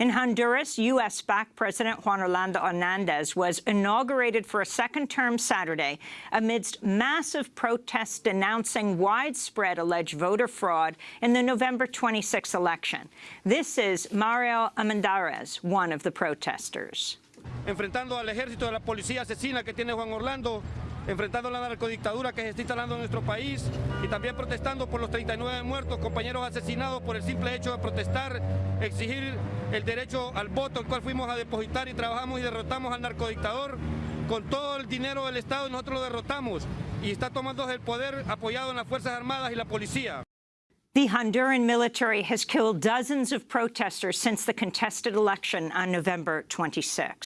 In Honduras, U.S.-backed President Juan Orlando Hernandez was inaugurated for a second term Saturday amidst massive protests denouncing widespread alleged voter fraud in the November 26 election. This is Mario Amendarez, one of the protesters. Enfrentando al ejército de la policía asesina que tiene Juan Orlando, enfrentando la narcodictadura que se está instalando en nuestro país y también protestando por los 39 muertos, compañeros asesinados por el simple hecho de protestar, exigir el derecho al voto, el cual fuimos a depositar y trabajamos y derrotamos al narcodictador con todo el dinero del Estado y nosotros lo derrotamos y está tomando el poder apoyado en las Fuerzas Armadas y la policía. The Honduran military has killed dozens of protesters since the contested election on November 26.